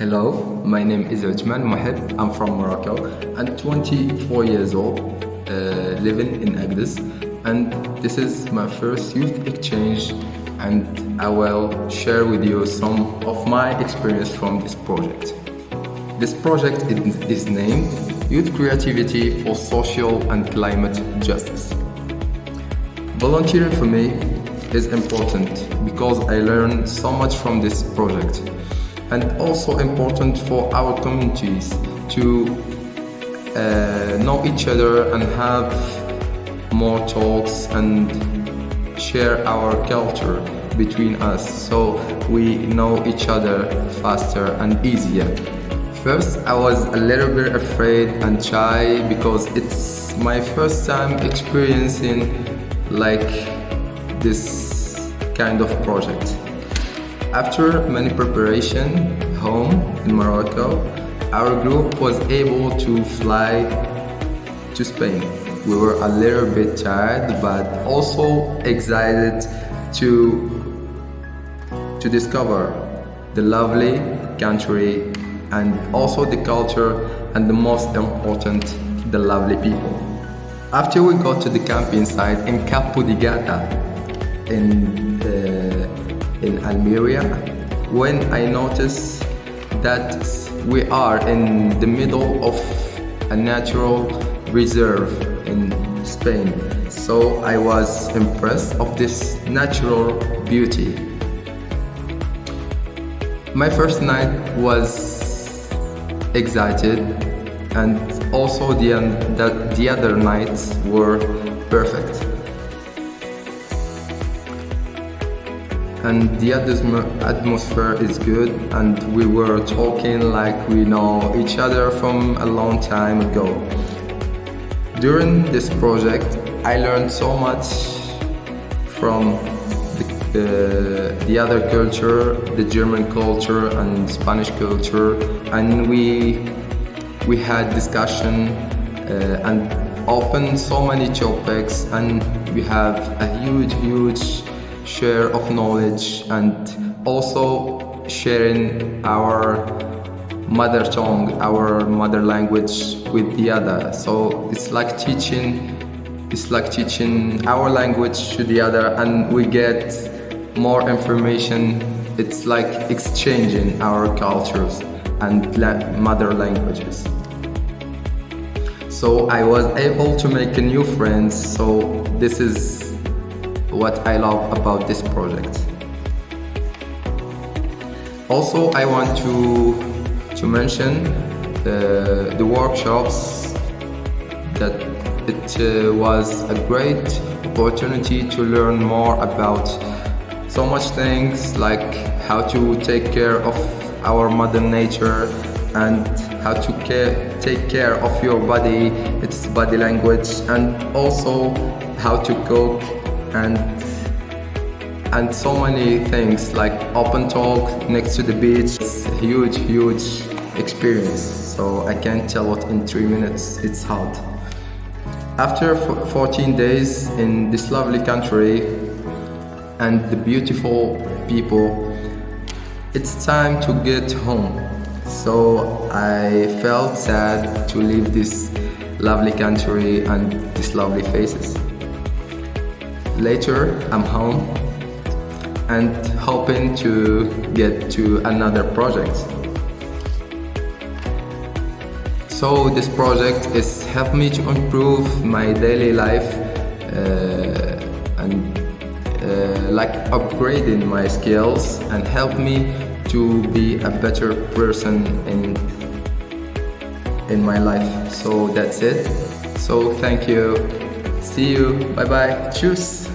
Hello, my name is Uthman Mohib. I'm from Morocco. I'm 24 years old, uh, living in Agdes, and this is my first youth exchange. And I will share with you some of my experience from this project. This project is named Youth Creativity for Social and Climate Justice. Volunteering for me is important because I learned so much from this project and also important for our communities to uh, know each other and have more talks and share our culture between us so we know each other faster and easier. First, I was a little bit afraid and shy because it's my first time experiencing like this kind of project. After many preparation home in Morocco, our group was able to fly to Spain. We were a little bit tired but also excited to to discover the lovely country and also the culture and the most important the lovely people. After we got to the camping site in Cabo de Gata in in Almeria when I noticed that we are in the middle of a natural reserve in Spain. So I was impressed of this natural beauty. My first night was excited and also the, the, the other nights were perfect. And the atmosphere is good and we were talking like we know each other from a long time ago. During this project I learned so much from the, the, the other culture, the German culture and Spanish culture and we, we had discussion uh, and opened so many topics and we have a huge huge share of knowledge and also sharing our mother tongue, our mother language with the other. So it's like teaching, it's like teaching our language to the other and we get more information. It's like exchanging our cultures and mother languages. So I was able to make new friends. So this is what I love about this project. Also, I want to, to mention uh, the workshops that it uh, was a great opportunity to learn more about so much things like how to take care of our mother nature and how to care, take care of your body, its body language and also how to cook and and so many things like open talk next to the beach. It's a huge huge experience. So I can't tell what in three minutes it's hard after 14 days in this lovely country and the beautiful people it's time to get home. So I felt sad to leave this lovely country and these lovely faces Later, I'm home and hoping to get to another project. So this project is helped me to improve my daily life uh, and uh, like upgrading my skills and help me to be a better person in in my life. So that's it. So thank you. See you. Bye bye. Cheers.